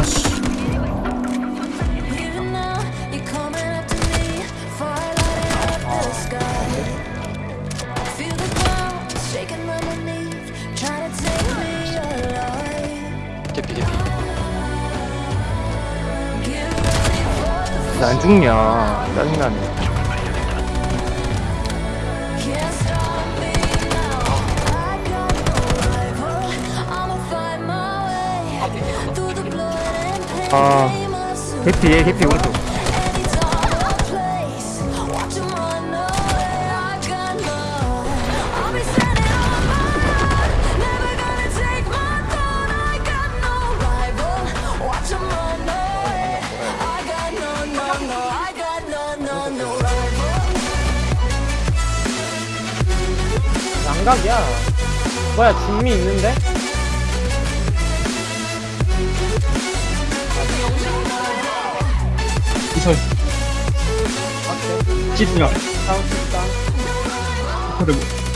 아씨. 개피 개피 안 죽냐 짜증나네. 아 해피 얘 예, 해피 오른쪽 양각이야 뭐야 중미 있는데? 기절 집중. 다음 집중. 그리고